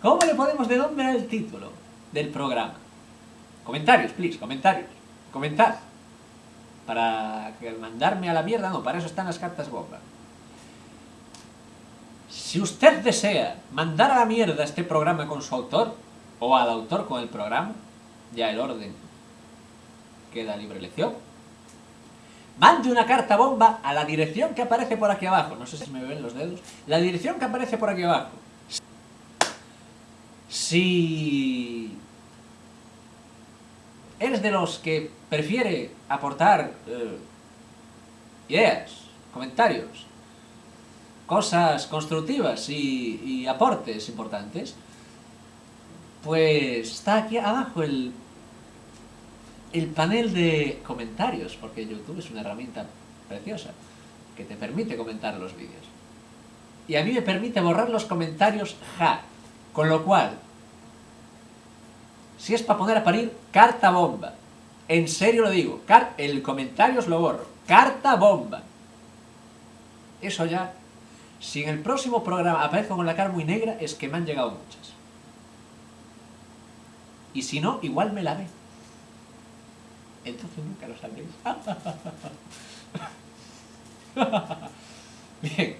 ¿Cómo le podemos denominar el título del programa? Comentarios, please, comentarios. Comentad. Para mandarme a la mierda, no, para eso están las cartas bomba. Si usted desea mandar a la mierda este programa con su autor, o al autor con el programa, ya el orden queda libre elección, mande una carta bomba a la dirección que aparece por aquí abajo. No sé si me ven los dedos. La dirección que aparece por aquí abajo. Si eres de los que prefiere aportar eh, ideas, comentarios, cosas constructivas y, y aportes importantes, pues está aquí abajo el, el panel de comentarios, porque YouTube es una herramienta preciosa que te permite comentar los vídeos. Y a mí me permite borrar los comentarios ja, con lo cual, si es para poner a parir, carta bomba. En serio lo digo, el comentario os lo borro. Carta bomba. Eso ya, si en el próximo programa aparezco con la cara muy negra, es que me han llegado muchas. Y si no, igual me la ve. Entonces nunca lo sabréis.